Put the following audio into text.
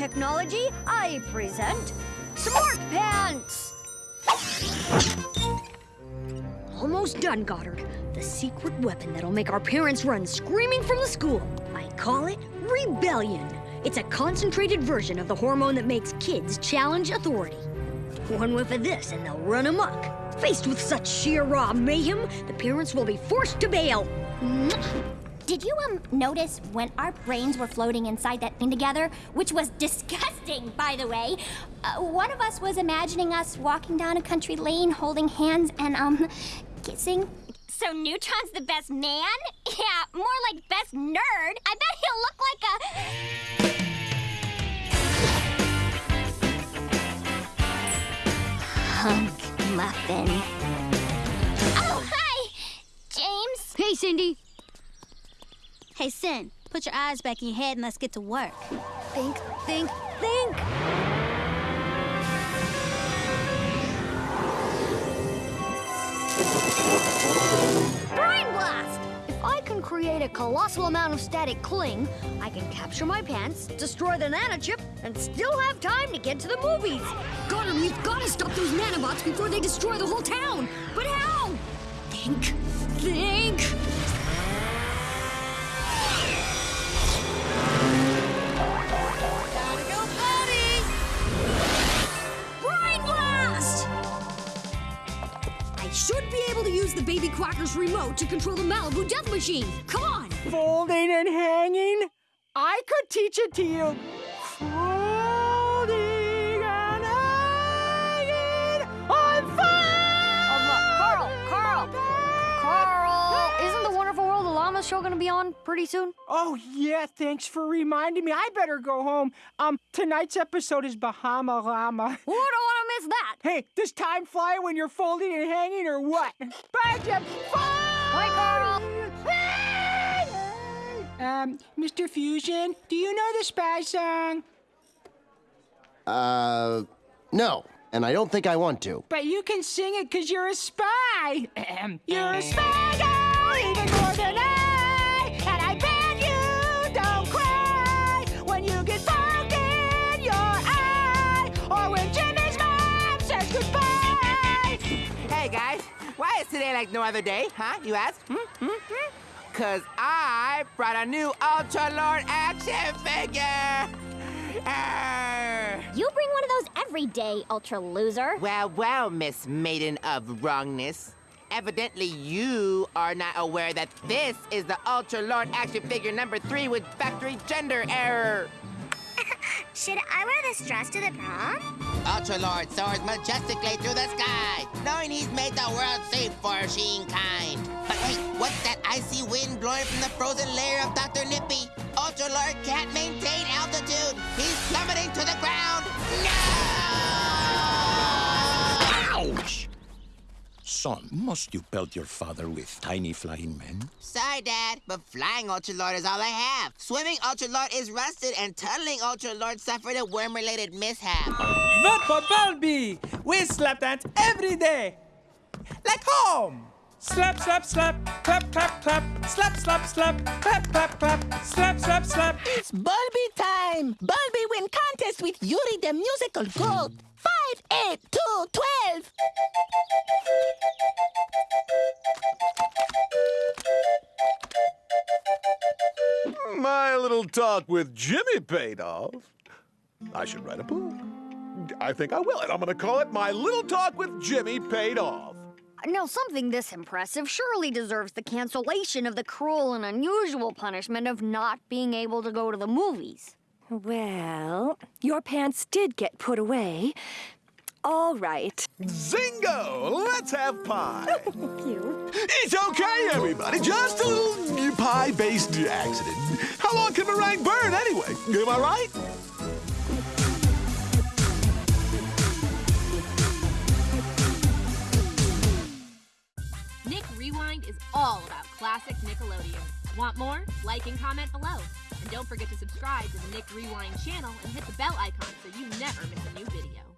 technology, I present Smart Pants! Almost done, Goddard. The secret weapon that'll make our parents run screaming from the school. I call it Rebellion. It's a concentrated version of the hormone that makes kids challenge authority. One whiff of this and they'll run amok. Faced with such sheer raw mayhem, the parents will be forced to bail. Did you um notice when our brains were floating inside that thing together, which was disgusting, by the way? Uh, one of us was imagining us walking down a country lane, holding hands, and um kissing. So Neutron's the best man? Yeah, more like best nerd. I bet he'll look like a. Hunk muffin. Oh, hi, James. Hey, Cindy. Hey, Sin, put your eyes back in your head and let's get to work. Think, think, think! Brain Blast! If I can create a colossal amount of static cling, I can capture my pants, destroy the nanochip, and still have time to get to the movies. Goddard, you've got to stop those nanobots before they destroy the whole town. But how? Think. Should be able to use the Baby Quacker's remote to control the Malibu Death Machine. Come on! Folding and hanging? I could teach it to you. Folding and hanging on fire! Um, Carl, Carl, Carl, isn't the Wonderful World of Llama show gonna be on pretty soon? Oh, yeah, thanks for reminding me. I better go home. Um, tonight's episode is Bahama Llama. Who don't wanna that? Hey, does time fly when you're folding and hanging or what? Bye, Jim. Bye, Carl. Um, Mr. Fusion, do you know the spy song? Uh, no. And I don't think I want to. But you can sing it because you're a spy. You're a spy girl, even more than today like no other day, huh? You ask? Hmm? Hmm? Hmm? Cause I brought a new Ultra Lord action figure! Arr. You bring one of those every day, ultra loser. Well, well, Miss Maiden of Wrongness. Evidently, you are not aware that this is the Ultra Lord action figure number three with factory gender error. Should I wear this dress to the prom? Ultra Lord soars majestically through the sky, knowing he's made the world safe for Sheen kind. But wait, what's that icy wind blowing from the frozen lair of Dr. Nippy? Ultra Lord can't maintain altitude. He's Son, must you pelt your father with tiny flying men? Sorry, Dad, but flying Ultra Lord is all I have. Swimming Ultra Lord is rusted, and tunneling Ultra Lord suffered a worm-related mishap. Not for Bolbi! We slap dance every day! Like home! Slap, slap, slap, clap, clap, clap, slap, slap, slap, clap, clap, clap, slap, slap, slap. It's Bolbi time! Bolbi win contest with Yuri the musical goat! Five, eight, two, twelve! My little talk with Jimmy paid off. I should write a book. I think I will, and I'm going to call it My Little Talk with Jimmy Paid Off. Now, something this impressive surely deserves the cancellation of the cruel and unusual punishment of not being able to go to the movies. Well, your pants did get put away. All right. Zingo! Let's have pie. Thank you. It's okay, everybody. Just a little pie-based accident. How long can meringue burn anyway? Am I right? Nick Rewind is all about classic Nickelodeon. Want more? Like and comment below. And don't forget to subscribe to the Nick Rewind channel and hit the bell icon so you never miss a new video.